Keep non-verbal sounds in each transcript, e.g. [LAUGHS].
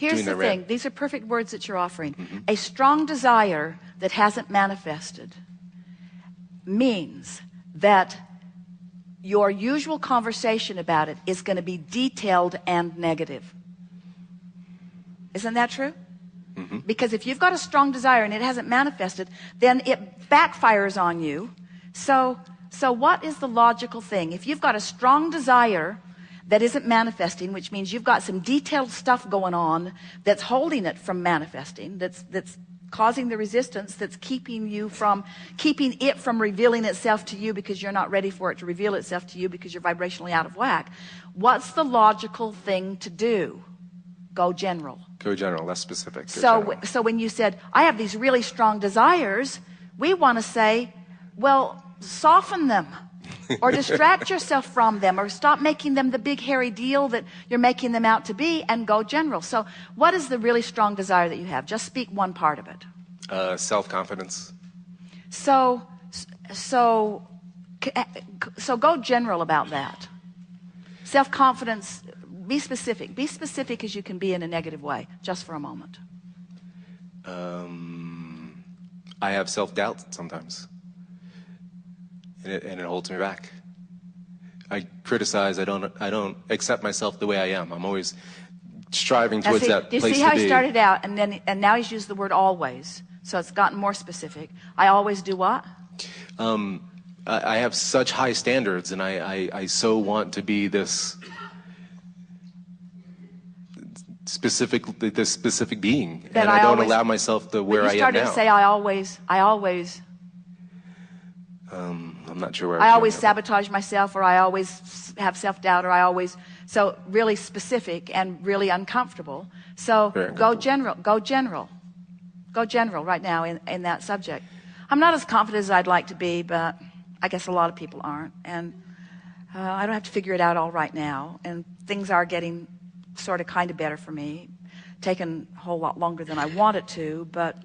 Here's the thing. These are perfect words that you're offering. Mm-hmm. A strong desire that hasn't manifested means that your usual conversation about it is going to be detailed and negative. Isn't that true? Mm-hmm. Because if you've got a strong desire and it hasn't manifested, then it backfires on you. So, so what is the logical thing? If you've got a strong desire that isn't manifesting, which means you've got some detailed stuff going on that's holding it from manifesting, that's, that's causing the resistance, that's keeping you from, keeping it from revealing itself to you because you're not ready for it to reveal itself to you because you're vibrationally out of whack. What's the logical thing to do? Go general. Go general, less specific. Go So, general. so when you said, I have these really strong desires, we want to say, well, soften them [LAUGHS] or distract yourself from them or stop making them the big hairy deal that you're making them out to be and go general. So what is the really strong desire that you have? Just speak one part of it. uh, self-confidence. So, so, so go general about that. Self-confidence, be specific. Be specific as you can be in a negative way, just for a moment. Um, I have self-doubt sometimes, and it, and it holds me back. I criticize. I don't. I don't accept myself the way I am. I'm always striving towards see, that do you place see how to he be. started out and then and now he's used the word always so it's gotten more specific i always do what um, I, I have such high standards, and I, I, I so want to be this specific this specific being, That and I, I don't always- allow myself to where I am now. You started to say i always i always I'm not sure where i was always sabotage myself or i always have self-doubt or i always so really specific and really uncomfortable. So Very go general go general. Go general right now in, in that subject. I'm not as confident as i'd like to be but i guess a lot of people aren't. And uh, i don't have to figure it out all right now. And things are getting sort of kind of better for me taken a whole lot longer than i wanted to but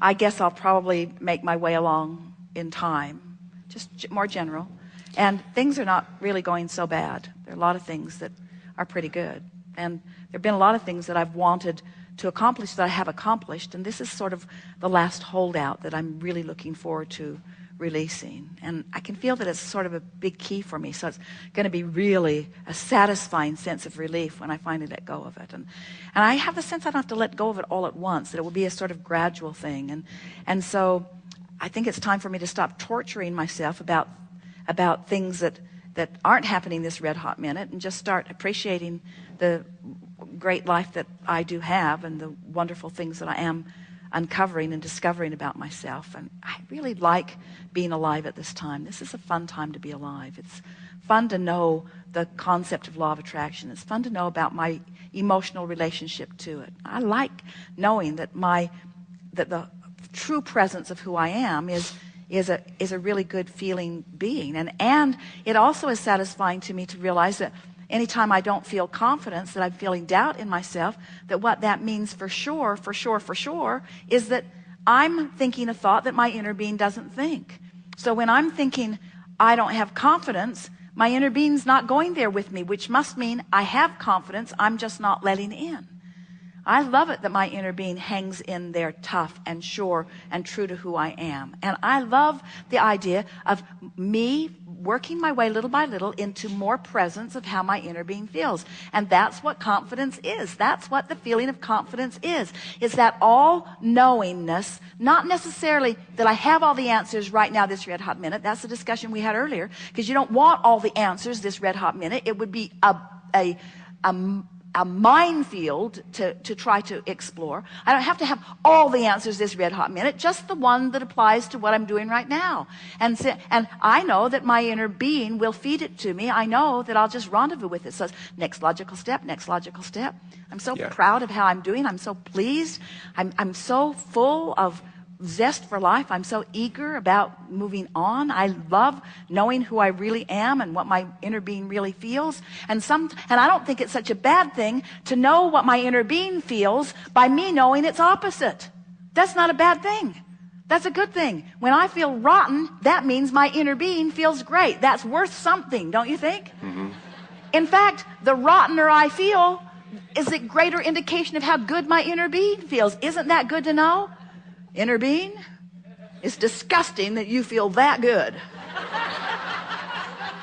i guess i'll probably make my way along in time just more general. And things are not really going so bad. There are a lot of things that are pretty good. And there have been a lot of things that i've wanted to accomplish that i have accomplished and this is sort of the last holdout that i'm really looking forward to releasing. And i can feel that it's sort of a big key for me so it's going to be really a satisfying sense of relief when i finally let go of it. And and i have the sense i don't have to let go of it all at once that it will be a sort of gradual thing. And and so i think it's time for me to stop torturing myself about about things that that aren't happening this red hot minute and just start appreciating the great life that I do have and the wonderful things that I am uncovering and discovering about myself. And I really like being alive at this time. This is a fun time to be alive. It's fun to know the concept of law of attraction. It's fun to know about my emotional relationship to it. I like knowing that my that the true presence of who I am is is a is a really good feeling being. And and it also is satisfying to me to realize that anytime I don't feel confidence that I'm feeling doubt in myself that what that means for sure for sure for sure is that I'm thinking a thought that my inner being doesn't think. So when I'm thinking I don't have confidence my inner being's not going there with me which must mean I have confidence I'm just not letting in I love it that my inner being hangs in there tough and sure and true to who I am. And I love the idea of me working my way little by little into more presence of how my inner being feels. And that's what confidence is. That's what the feeling of confidence is. Is that all knowingness, not necessarily that I have all the answers right now this red hot minute. That's the discussion we had earlier. Because you don't want all the answers this red hot minute. It would be a, a, a a minefield to, to try to explore. I don't have to have all the answers this red hot minute, just the one that applies to what I'm doing right now. And, so, and I know that my inner being will feed it to me. I know that I'll just rendezvous with it. So next logical step, next logical step. I'm so Yeah. proud of how I'm doing. I'm so pleased. I'm, I'm so full of zest for life. I'm so eager about moving on. I love knowing who I really am and what my inner being really feels. And some, and I don't think it's such a bad thing to know what my inner being feels by me knowing its opposite. That's not a bad thing. That's a good thing. When I feel rotten, that means my inner being feels great. That's worth something, don't you think? Mm-hmm. In fact, the rottener I feel, is it greater indication of how good my inner being feels? Isn't that good to know? Inner being? It's disgusting that you feel that good.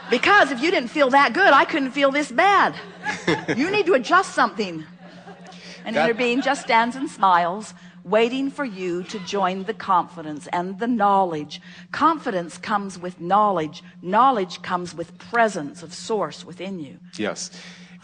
Because if you didn't feel that good, I couldn't feel this bad. you need to adjust something. And That- inner being just stands and smiles, waiting for you to join the confidence and the knowledge. Confidence comes with knowledge. Knowledge comes with presence of source within you. Yes.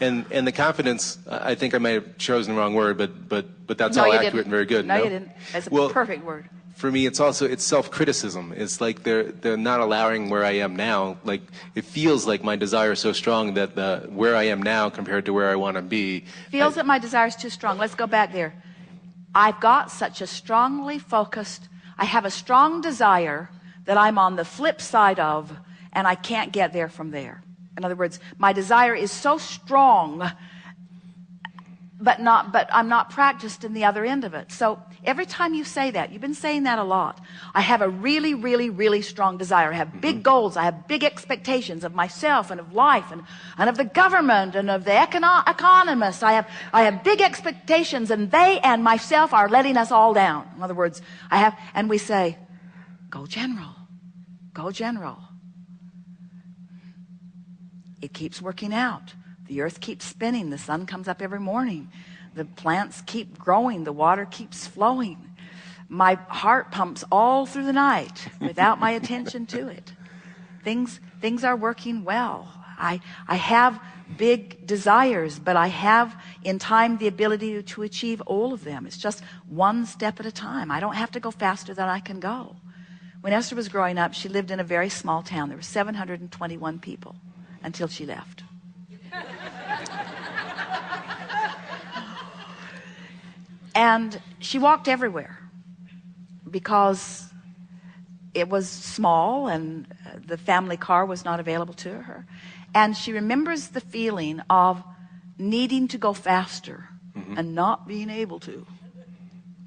And and the confidence, I think I might have chosen the wrong word, but but but that's No, all accurate didn't. and very good. No, you didn't. It's a well, perfect word. For me, it's also it's self-criticism. It's like they're they're not allowing where I am now. Like it feels like my desire is so strong that the where I am now compared to where I want to be. Feels I- that my desire is too strong. Let's go back there. I've got such a strongly focused, I have a strong desire that I'm on the flip side of, and I can't get there from there. In other words, my desire is so strong, but not, but I'm not practiced in the other end of it. So every time you say that, you've been saying that a lot. I have a really, really, really strong desire. I have big mm-hmm. goals. I have big expectations of myself and of life and, and of the government and of the econo- economists. I have, I have big expectations and they and myself are letting us all down. In other words, I have, and we say, go general, go general. It keeps working out. The earth keeps spinning. The sun comes up every morning. The plants keep growing. The water keeps flowing. My heart pumps all through the night without my attention to it. Things, things are working well. I, I have big desires, but I have in time the ability to, achieve all of them. It's just one step at a time. I don't have to go faster than I can go. When Esther was growing up, she lived in a very small town. There were 721 people until she left. and she walked everywhere because it was small and uh, the family car was not available to her. And she remembers the feeling of needing to go faster and not being able to.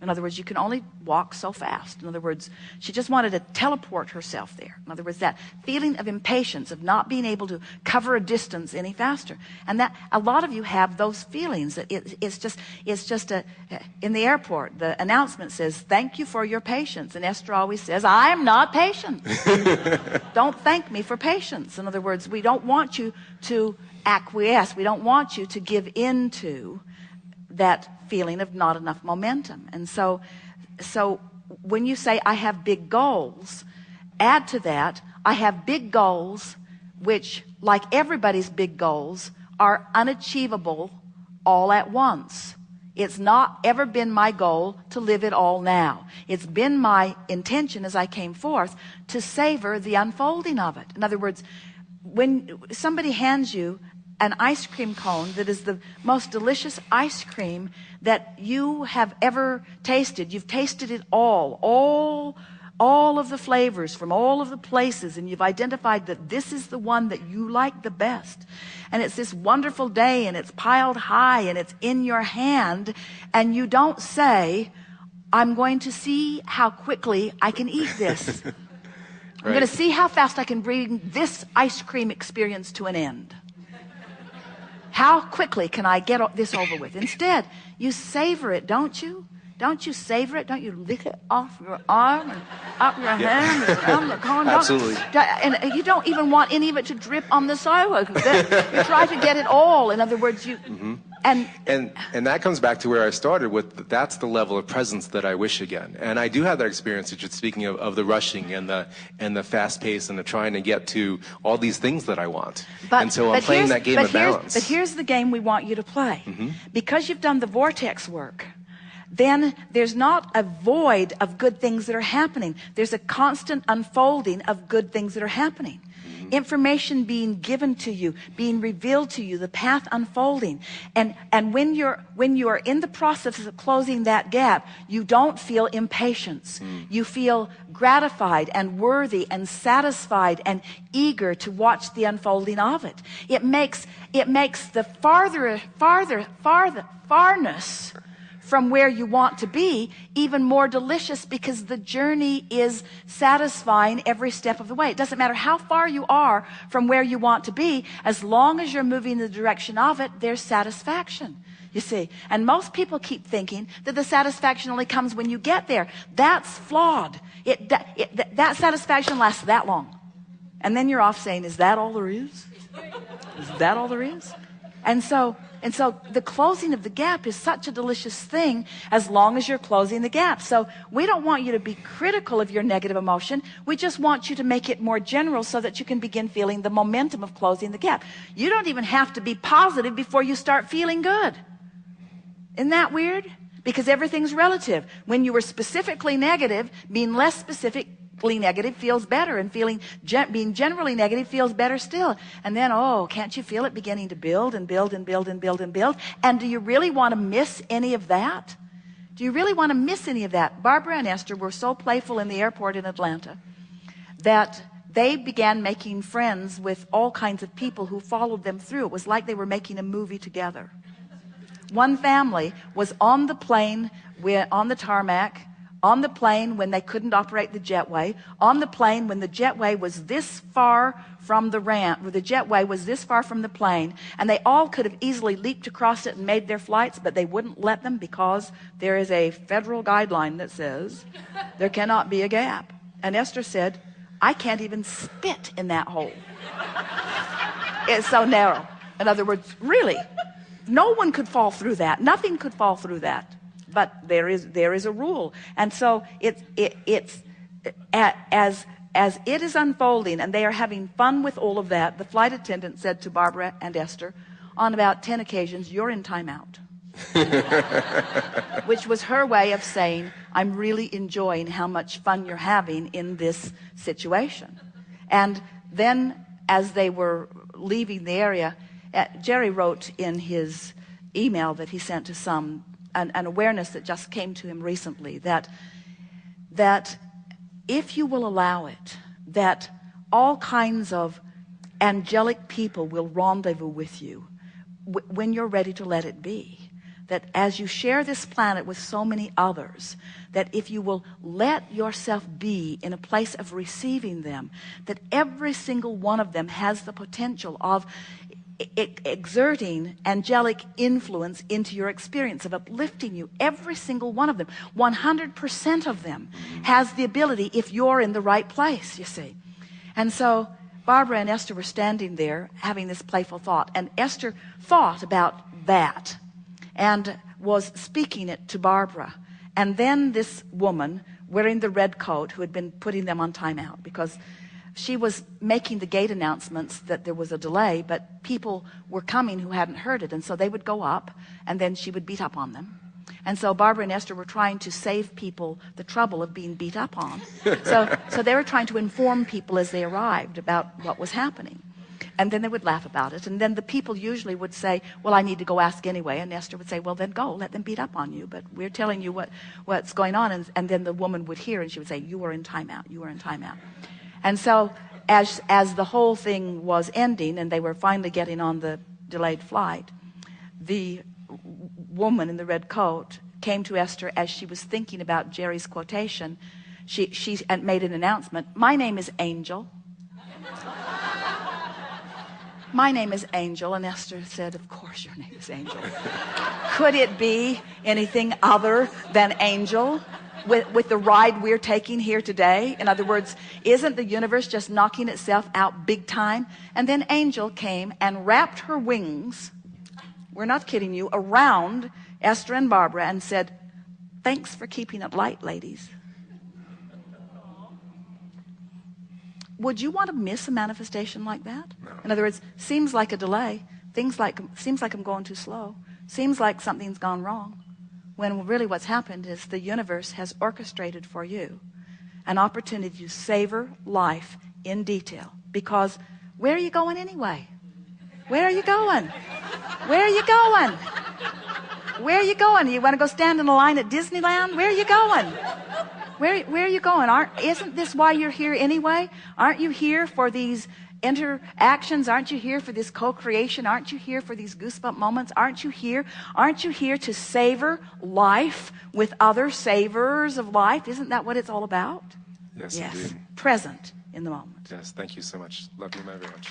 In other words, you can only walk so fast. In other words, she just wanted to teleport herself there. In other words, that feeling of impatience, of not being able to cover a distance any faster. And that a lot of you have those feelings that it, it's just, it's just a, in the airport, the announcement says, thank you for your patience. And Esther always says, I'm not patient. [LAUGHS] don't thank me for patience. In other words, we don't want you to acquiesce. We don't want you to give in to that feeling of not enough momentum. And so, so when you say, I have big goals, add to that, I have big goals, which, like everybody's big goals, are unachievable all at once. It's not ever been my goal to live it all now. It's been my intention as I came forth to savor the unfolding of it. In other words, when somebody hands you an ice cream cone that is the most delicious ice cream that you have ever tasted. You've tasted it all, all, all of the flavors from all of the places, and you've identified that this is the one that you like the best. And it's this wonderful day, and it's piled high, and it's in your hand, and you don't say, I'm going to see how quickly I can eat this. [LAUGHS] I'm going to see how fast I can bring this ice cream experience to an end. How quickly can I get this over with? Instead, you savor it, don't you? Don't you savor it? Don't you lick it off your arm and up your hand and around the cone? Absolutely. And you don't even want any of it to drip on the sidewalk. You try to get it all. In other words, you mm-hmm. And and and that comes back to where I started with that's the level of presence that I wish again. And I do have that experience. Just speaking of, of the rushing and the and the fast pace and the trying to get to all these things that I want. and so I'm but playing that game of balance. But here's the game we want you to play. Mm-hmm. Because you've done the vortex work, then there's not a void of good things that are happening. There's a constant unfolding of good things that are happening. Mm-hmm. Information being given to you, being revealed to you, the path unfolding. And, and when you're, when you are in the process of closing that gap, you don't feel impatience. Mm. You feel gratified and worthy and satisfied and eager to watch the unfolding of it. It makes, it makes the farther, farther, farther, farness from where you want to be even more delicious because the journey is satisfying every step of the way. It doesn't matter how far you are from where you want to be, as long as you're moving in the direction of it, there's satisfaction. You see, and most people keep thinking that the satisfaction only comes when you get there. That's flawed. It, that, it, that, that satisfaction lasts that long. And then you're off saying, is that all there is? Is that all there is? And so, and so the closing of the gap is such a delicious thing as long as you're closing the gap. So we don't want you to be critical of your negative emotion. We just want you to make it more general so that you can begin feeling the momentum of closing the gap. You don't even have to be positive before you start feeling good. Isn't that weird? Because everything's relative. When you were specifically negative, being less specific negative feels better and feeling being generally negative feels better still. And then oh can't you feel it beginning to build and build and build and build and build? And do you really want to miss any of that? Do you really want to miss any of that? Barbara and Esther were so playful in the airport in Atlanta that they began making friends with all kinds of people who followed them through. It was like they were making a movie together. One family was on the plane on the tarmac on the plane when they couldn't operate the jetway on the plane when the jetway was this far from the ramp where the jetway was this far from the plane and they all could have easily leaped across it and made their flights but they wouldn't let them because there is a federal guideline that says there cannot be a gap. And Esther said I can't even spit in that hole. It's so narrow. In other words really no one could fall through that. Nothing could fall through that but there is there is a rule. And so it's it, it's as as it is unfolding and they are having fun with all of that the flight attendant said to Barbara and Esther on about 10 occasions you're in timeout [LAUGHS] which was her way of saying I'm really enjoying how much fun you're having in this situation. And then as they were leaving the area uh, Jerry wrote in his email that he sent to some an, an awareness that just came to him recently that that if you will allow it that all kinds of angelic people will rendezvous with you when you're ready to let it be. That as you share this planet with so many others that if you will let yourself be in a place of receiving them that every single one of them has the potential of exerting angelic influence into your experience of uplifting you every single one of them. 100% of them has the ability if you're in the right place you see. And so Barbara and Esther were standing there having this playful thought and Esther thought about that and was speaking it to Barbara. And then this woman wearing the red coat who had been putting them on timeout because she was making the gate announcements that there was a delay but people were coming who hadn't heard it and so they would go up and then she would beat up on them. And so Barbara and Esther were trying to save people the trouble of being beat up on. So [LAUGHS] so they were trying to inform people as they arrived about what was happening. And then they would laugh about it. And then the people usually would say well I need to go ask anyway. And Esther would say well then go. Let them beat up on you. But we're telling you what what's going on. And, and then the woman would hear and she would say you are in timeout. You are in timeout and so as, as the whole thing was ending and they were finally getting on the delayed flight, the woman in the red coat came to Esther as she was thinking about Jerry's quotation. She, she made an announcement. My name is Angel. My name is Angel. And Esther said, of course your name is Angel. Could it be anything other than Angel? with, with the ride we're taking here today? In other words, isn't the universe just knocking itself out big time? And then Angel came and wrapped her wings, we're not kidding you, around Esther and Barbara and said, thanks for keeping it light, ladies. Would you want to miss a manifestation like that? In other words, seems like a delay. Things like, seems like I'm going too slow. Seems like something's gone wrong. When really what's happened is the universe has orchestrated for you an opportunity to savor life in detail. Because where are you going anyway? Where are you going? Where are you going? Where are you going? You want to go stand in a line at Disneyland? Where are you going where, where are you going? Aren't isn't this why you're here anyway? Aren't you here for these interactions? Aren't you here for this co-creation? Aren't you here for these goosebump moments? Aren't you here? Aren't you here to savor life with other savors of life? Isn't that what it's all about? Yes, yes. present in the moment. Yes thank you so much. Love you very much